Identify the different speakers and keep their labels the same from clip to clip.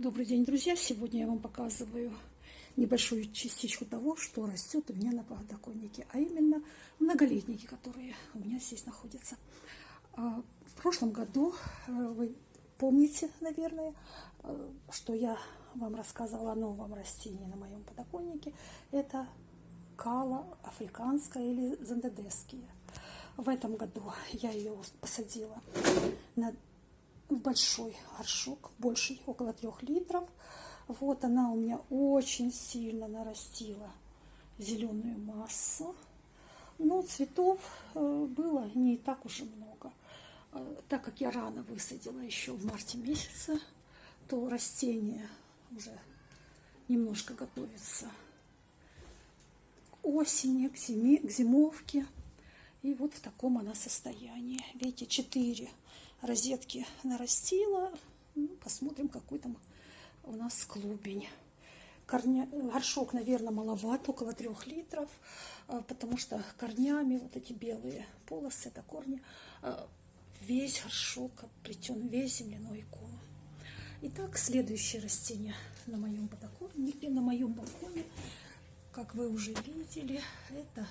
Speaker 1: Добрый день, друзья! Сегодня я вам показываю небольшую частичку того, что растет у меня на подоконнике, а именно многолетники, которые у меня здесь находятся. А, в прошлом году, э, вы помните, наверное, э, что я вам рассказывала о новом растении на моем подоконнике. Это кала африканская или зандедеския. В этом году я ее посадила на большой горшок, больший, около трех литров. Вот она у меня очень сильно нарастила зеленую массу. Но цветов э, было не так уж и много. Э, так как я рано высадила еще в марте месяце, то растение уже немножко готовится к осени, к, зиме, к зимовке. И вот в таком она состоянии. Видите, четыре розетки нарастила. Ну, посмотрим, какой там у нас клубень. Корня... Горшок, наверное, маловат, около трех литров, а, потому что корнями вот эти белые полосы, это корни, а, весь горшок оплетен, весь земляной ком. Итак, следующее растение на моем подоконнике, на моем балконе, как вы уже видели, это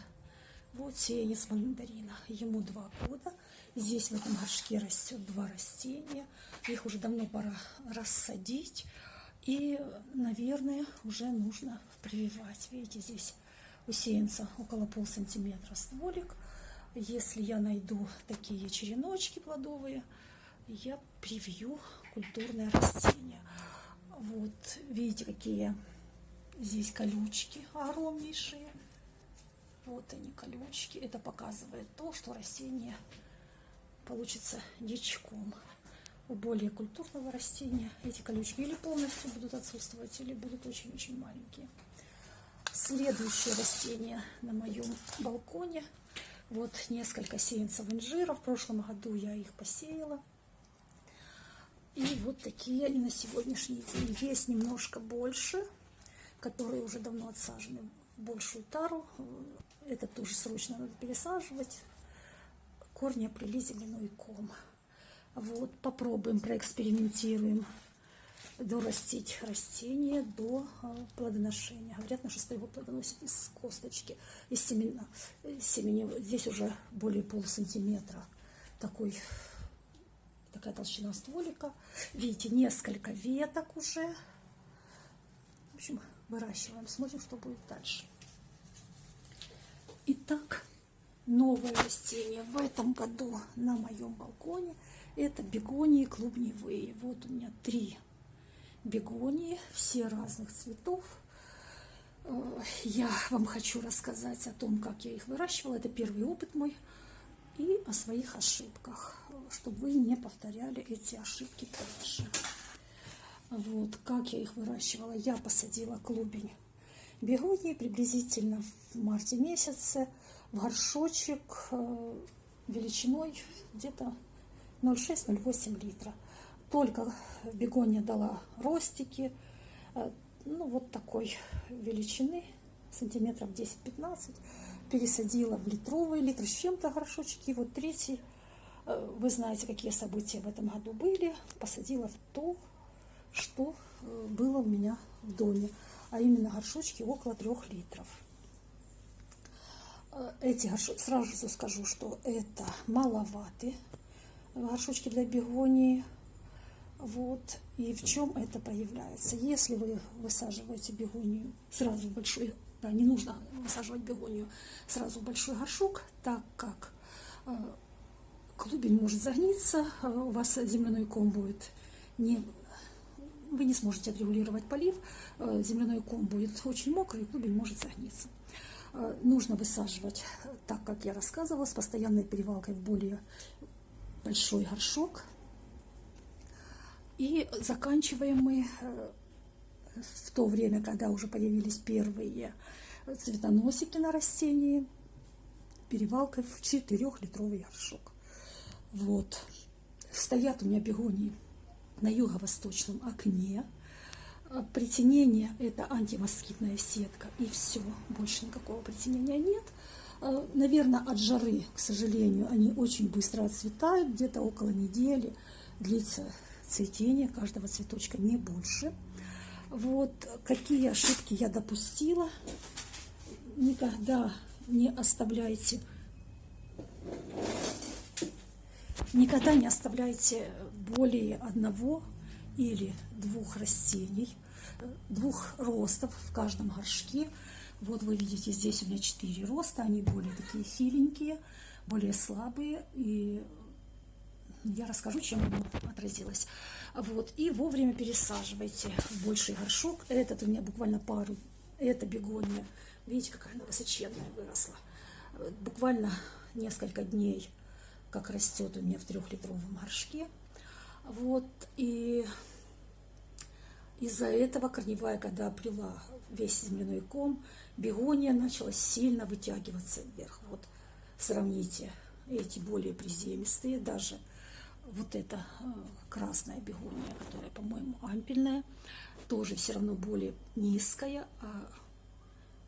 Speaker 1: вот сеянец мандарина. Ему два года. Здесь в этом горшке растет два растения. Их уже давно пора рассадить. И, наверное, уже нужно прививать. Видите, здесь у сеянца около пол сантиметра стволик. Если я найду такие череночки плодовые, я привью культурное растение. Вот, видите, какие здесь колючки огромнейшие. Вот они, колючки. Это показывает то, что растение получится дичком. У более культурного растения эти колючки или полностью будут отсутствовать, или будут очень-очень маленькие. Следующее растение на моем балконе. Вот несколько сеянцев инжира. В прошлом году я их посеяла. И вот такие они на сегодняшний день. Есть немножко больше, которые уже давно отсажены в большую тару. Это тоже срочно надо пересаживать. Корни оплели земляной ком. Вот, попробуем, проэкспериментируем дорастить растение до а, плодоношения. Говорят, что его плодоносит из косточки, из семена, семени. Здесь уже более полусантиметра такой, такая толщина стволика. Видите, несколько веток уже. В общем, выращиваем, смотрим, что будет дальше. Итак, новое растение в этом году на моем балконе это бегонии клубневые. Вот у меня три бегонии, все разных цветов. Э, я вам хочу рассказать о том, как я их выращивала. Это первый опыт мой. И о своих ошибках, чтобы вы не повторяли эти ошибки дальше. Вот, как я их выращивала. Я посадила клубень бегонии приблизительно в марте месяце в горшочек э, величиной где-то 0,6-0,8 литра. Только бегония дала ростики, э, ну вот такой величины, сантиметров 10-15. Пересадила в литровый литр с чем-то горшочки. Вот третий, э, вы знаете, какие события в этом году были. Посадила в то, что было у меня в доме а именно горшочки около трех литров. Э, эти горшочки, сразу скажу, что это маловаты горшочки для бегонии. Вот. И в чем это появляется? Если вы высаживаете бегонию сразу в большой, да, не нужно высаживать бегонию сразу в большой горшок, так как э, клубень может загниться, э, у вас земляной ком будет не вы не сможете отрегулировать полив, э, земляной ком будет очень мокрый, клубень может загниться. Э, нужно высаживать, так как я рассказывала, с постоянной перевалкой в более большой горшок. И заканчиваем мы э, в то время, когда уже появились первые цветоносики на растении, перевалкой в 4-литровый горшок. Вот. Стоят у меня бегонии на юго-восточном окне. А, притенение – это антимоскитная сетка, и все, больше никакого притенения нет. А, Наверное, от жары, к сожалению, они очень быстро отцветают, где-то около недели длится цветения каждого цветочка, не больше. Вот какие ошибки я допустила. Никогда не оставляйте никогда не оставляйте более одного или двух растений, двух ростов в каждом горшке. Вот вы видите, здесь у меня четыре роста, они более такие хиленькие, более слабые, и я расскажу, чем оно отразилось. Вот, и вовремя пересаживайте в больший горшок. Этот у меня буквально пару, это бегония. Видите, какая она высоченная выросла. Буквально несколько дней, как растет у меня в трехлитровом горшке. Вот, и из-за этого корневая, когда обрела весь земляной ком, бегония начала сильно вытягиваться вверх. Вот сравните эти более приземистые, даже вот эта э, красная бегония, которая, по-моему, ампельная, тоже все равно более низкая, а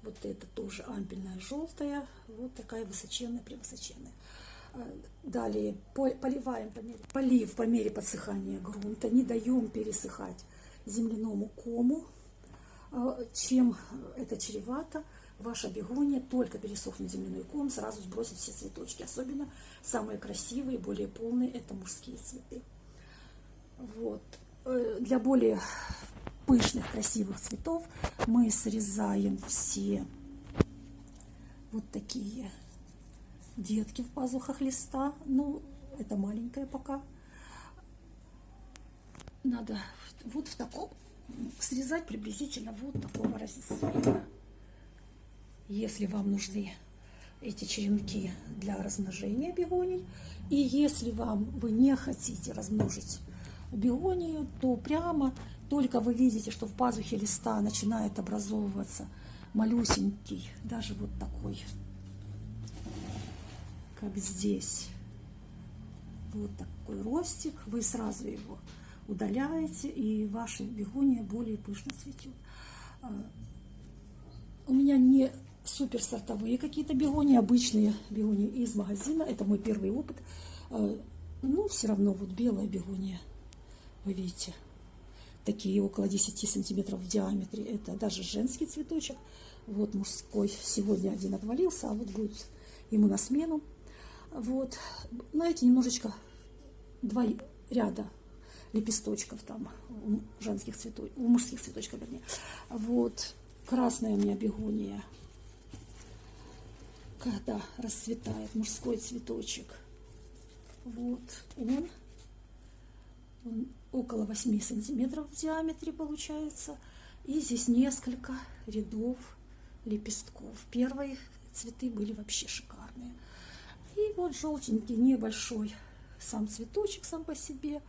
Speaker 1: вот это тоже ампельная желтая, вот такая высоченная, превысоченная. Далее поливаем по мере, полив по мере подсыхания грунта, не даем пересыхать земляному кому. Э, чем это чревато, ваша бегония только пересохнет земляной ком, сразу сбросит все цветочки. Особенно самые красивые, более полные, это мужские цветы. Вот. Э, для более пышных, красивых цветов мы срезаем все вот такие детки в пазухах листа. Ну, это маленькая пока. Надо вот в таком срезать приблизительно вот такого размера. Если вам нужны эти черенки для размножения бегоний, и если вам вы не хотите размножить бегонию, то прямо только вы видите, что в пазухе листа начинает образовываться малюсенький, даже вот такой как здесь. Вот такой ростик. Вы сразу его удаляете, и ваша бегония более пышно цветет. А, у меня не супер сортовые какие-то бегонии, обычные бегонии из магазина. Это мой первый опыт. А, ну, все равно вот белая бегония, вы видите, такие около 10 сантиметров в диаметре. Это даже женский цветочек. Вот мужской. Сегодня один отвалился, а вот будет ему на смену. Вот. Знаете, немножечко два ряда лепесточков там у женских цветочков, у мужских цветочков, вернее. Вот. Красная у меня бегония. Когда расцветает мужской цветочек. Вот он. Он около 8 сантиметров в диаметре получается. И здесь несколько рядов лепестков. Первые цветы были вообще шикарные. И вот желтенький, небольшой сам цветочек сам по себе,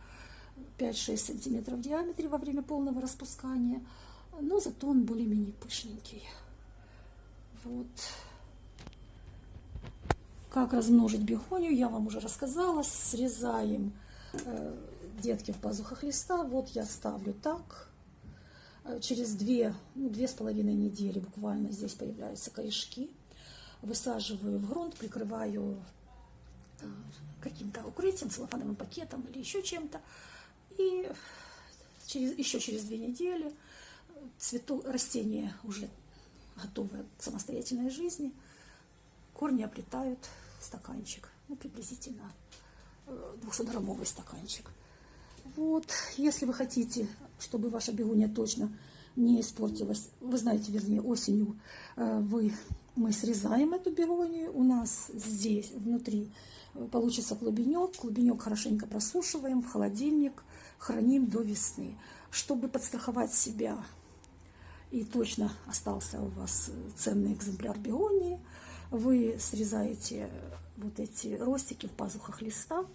Speaker 1: 5-6 сантиметров в диаметре во время полного распускания, но зато он более-менее пышненький. Вот. Как размножить бегонию, я вам уже рассказала. Срезаем э, детки в пазухах листа. Вот я ставлю так. Э, через две, ну, недели буквально здесь появляются корешки высаживаю в грунт, прикрываю э, каким-то укрытием, целлофановым пакетом или еще чем-то. И через, еще через две недели цвету, растение уже готовое к самостоятельной жизни, корни оплетают стаканчик, ну, приблизительно 200-граммовый э, стаканчик. Вот, если вы хотите, чтобы ваша бегония точно не испортилась, вы знаете, вернее, осенью э, вы мы срезаем эту бегонию, у нас здесь внутри получится клубенек, клубенек хорошенько просушиваем в холодильник, храним до весны, чтобы подстраховать себя. И точно остался у вас ценный экземпляр бегонии, вы срезаете вот эти ростики в пазухах листа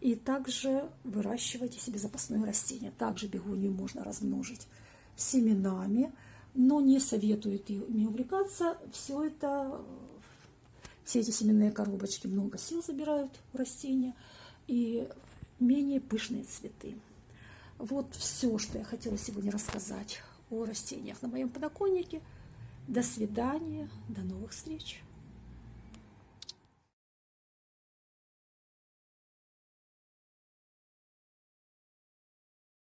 Speaker 1: и также выращиваете себе запасное растение. Также бегонию можно размножить семенами, но не советуют ими увлекаться. Все это, все эти семенные коробочки много сил забирают у растения и менее пышные цветы. Вот все, что я хотела сегодня рассказать о растениях на моем подоконнике. До свидания, до новых встреч!